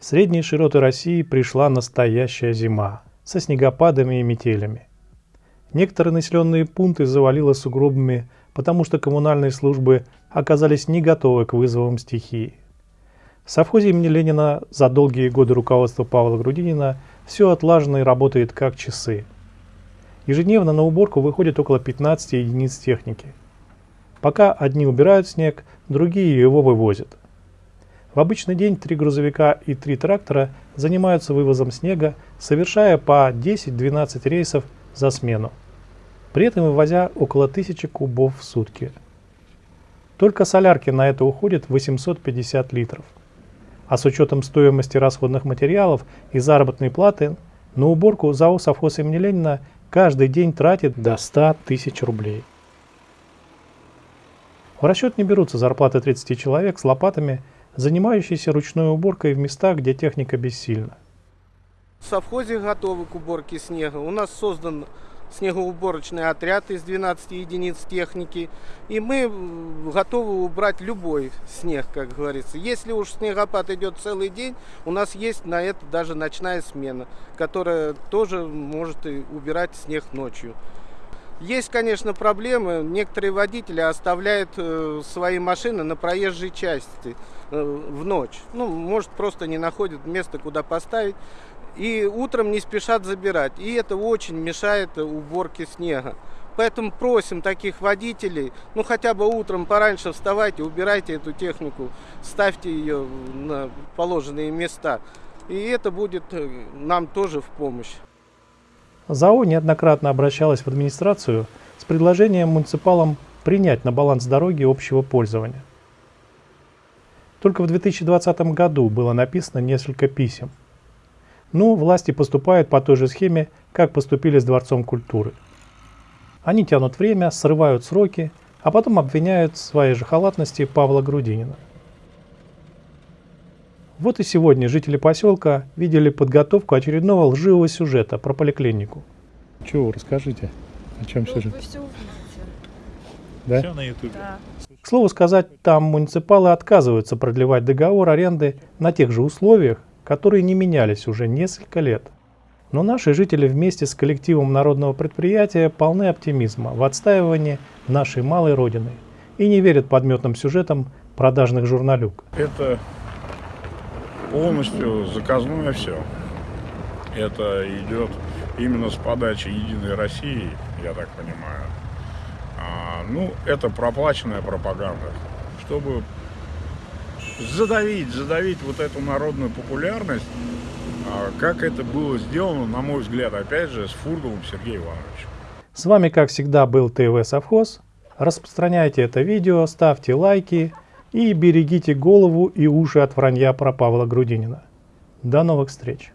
В средние широты России пришла настоящая зима со снегопадами и метелями. Некоторые населенные пункты завалило сугробами, потому что коммунальные службы оказались не готовы к вызовам стихии. В совхозе имени Ленина за долгие годы руководства Павла Грудинина все отлажено и работает как часы. Ежедневно на уборку выходит около 15 единиц техники. Пока одни убирают снег, другие его вывозят. В обычный день три грузовика и три трактора занимаются вывозом снега, совершая по 10-12 рейсов за смену, при этом вывозя около 1000 кубов в сутки. Только солярки на это уходит 850 литров. А с учетом стоимости расходных материалов и заработной платы, на уборку ЗАО «Совхоз имени Ленина» каждый день тратит до 100 тысяч рублей. В расчет не берутся зарплаты 30 человек с лопатами – занимающиеся ручной уборкой в местах, где техника бессильна. В совхозе готовы к уборке снега. У нас создан снегоуборочный отряд из 12 единиц техники. И мы готовы убрать любой снег, как говорится. Если уж снегопад идет целый день, у нас есть на это даже ночная смена, которая тоже может убирать снег ночью. Есть, конечно, проблемы. Некоторые водители оставляют э, свои машины на проезжей части э, в ночь. Ну, может, просто не находят места, куда поставить. И утром не спешат забирать. И это очень мешает уборке снега. Поэтому просим таких водителей, ну хотя бы утром пораньше вставайте, убирайте эту технику, ставьте ее на положенные места. И это будет э, нам тоже в помощь. ЗАО неоднократно обращалась в администрацию с предложением муниципалам принять на баланс дороги общего пользования. Только в 2020 году было написано несколько писем. Ну, власти поступают по той же схеме, как поступили с Дворцом культуры. Они тянут время, срывают сроки, а потом обвиняют в своей же халатности Павла Грудинина. Вот и сегодня жители поселка видели подготовку очередного лживого сюжета про поликлинику. Чего, расскажите, о чем Ну, сюжет? Вы все увидите. Да? Все на ютубе. Да. К слову сказать, там муниципалы отказываются продлевать договор аренды на тех же условиях, которые не менялись уже несколько лет. Но наши жители вместе с коллективом народного предприятия полны оптимизма в отстаивании нашей малой родины и не верят подметным сюжетам продажных журналюк. Это полностью заказное все. Это идет именно с подачи Единой России, я так понимаю. А, ну, это проплаченная пропаганда, чтобы задавить, задавить вот эту народную популярность, а, как это было сделано, на мой взгляд, опять же, с Фурговым Сергеем Ивановичем. С вами, как всегда, был ТВ Совхоз. Распространяйте это видео, ставьте лайки и берегите голову и уши от вранья про Павла Грудинина. До новых встреч!